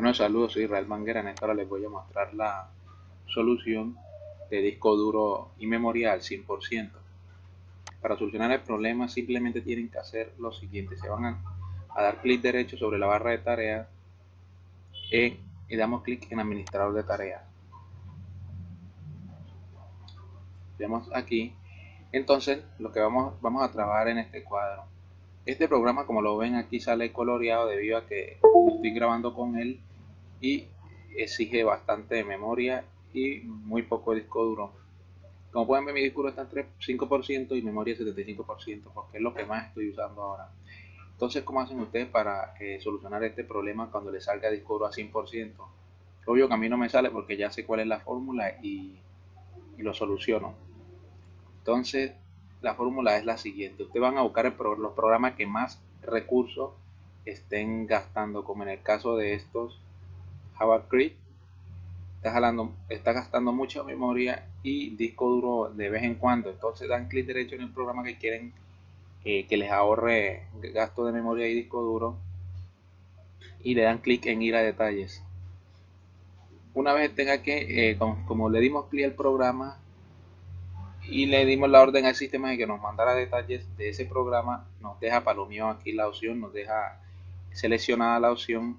Bueno, saludos, soy Israel Manguera. En esta hora les voy a mostrar la solución de disco duro y memoria al 100%. Para solucionar el problema simplemente tienen que hacer lo siguiente. Se van a, dar clic derecho sobre la barra de tareas y damos clic en administrador de tareas. Vemos aquí. Entonces lo que vamos, vamos a trabajar en este cuadro. Este programa como lo ven aquí sale coloreado debido a que estoy grabando con él y exige bastante memoria y muy poco disco duro. Como pueden ver mi disco duro está entre 5% y memoria 75% porque es lo que más estoy usando ahora. Entonces, ¿cómo hacen ustedes para eh, solucionar este problema cuando les salga disco duro a 100%? Obvio que a mí no me sale porque ya sé cuál es la fórmula y, y lo soluciono. Entonces, la fórmula es la siguiente. Ustedes van a buscar los programas que más recursos estén gastando, como en el caso de estos JavaScript está, está gastando mucha memoria y disco duro de vez en cuando. Entonces dan clic derecho en el programa que quieren eh, que les ahorre gasto de memoria y disco duro y le dan clic en ir a detalles. Una vez tenga que, eh, como, le dimos clic al programa y le dimos la orden al sistema de que nos mandara detalles de ese programa, nos deja mío aquí la opción, nos deja seleccionada la opción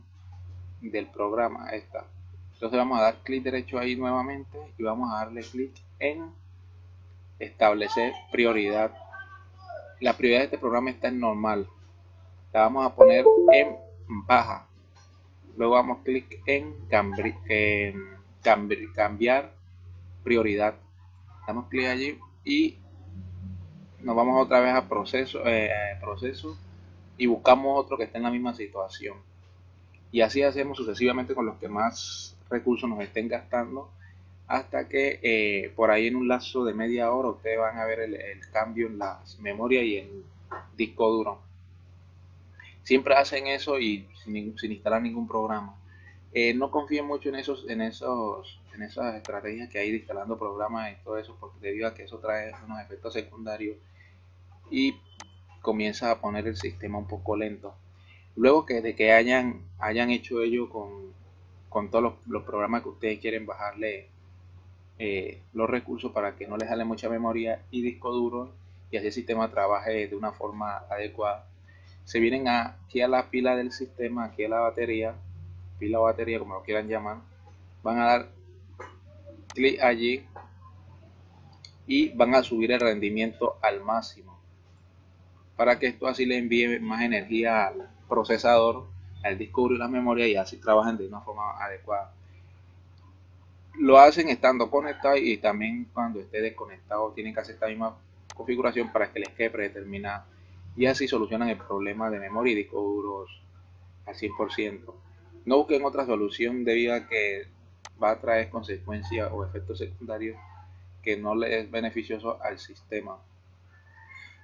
del programa esta. Entonces vamos a dar clic derecho ahí nuevamente y vamos a darle clic en establecer prioridad. La prioridad de este programa está en normal. La vamos a poner en baja. Luego damos clic en, cambiar prioridad. Damos clic allí y nos vamos otra vez a proceso, eh, proceso y buscamos otro que esté en la misma situación y así hacemos sucesivamente con los que más recursos nos estén gastando hasta que eh, por ahí en un lazo de media hora ustedes van a ver el, cambio en las memorias y en disco duro. Siempre hacen eso y sin, instalar ningún programa. Eh, no confíen mucho en esos en esos en esas estrategias que hay de instalando programas y todo eso porque debido a que eso trae unos efectos secundarios y comienza a poner el sistema un poco lento Luego que de que hayan, hayan hecho ello con, todos los, programas que ustedes quieren bajarle eh, los recursos para que no les sale mucha memoria y disco duro y así el sistema trabaje de una forma adecuada. Se vienen aquí a la pila del sistema, aquí a la batería, pila o batería como lo quieran llamar, van a dar clic allí y van a subir el rendimiento al máximo para que esto así le envíe más energía al, procesador, el disco y la memoria y así trabajan de una forma adecuada. Lo hacen estando conectado y también cuando esté desconectado tienen que hacer esta misma configuración para que les quede predeterminada y así solucionan el problema de memoria y disco duros al 100%. No busquen otra solución debido a que va a traer consecuencias o efectos secundarios que no les es beneficioso al sistema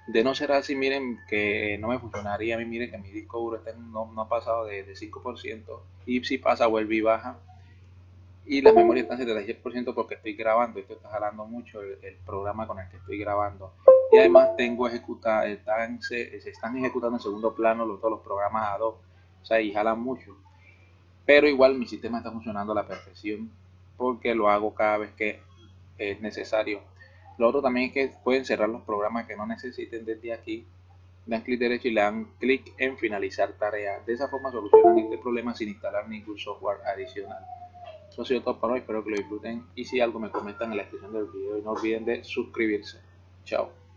de no ser así, miren que no me funcionaría a mí, miren que mi disco duro no, ha pasado de, 5% y si pasa vuelve y baja. Y la memoria está en 76% porque estoy grabando, esto está jalando mucho el, programa con el que estoy grabando. Y además tengo ejecutar, están, se, están ejecutando en segundo plano todos los programas a dos, o sea y jalan mucho. Pero igual mi sistema está funcionando a la perfección porque lo hago cada vez que es necesario lo otro también es que pueden cerrar los programas que no necesiten desde aquí. Dan clic derecho y le dan clic en finalizar tarea. De esa forma solucionan este problema sin instalar ningún software adicional. Eso ha sido todo para hoy, espero que lo disfruten y si algo me comentan en la descripción del video y no olviden de suscribirse. Chao.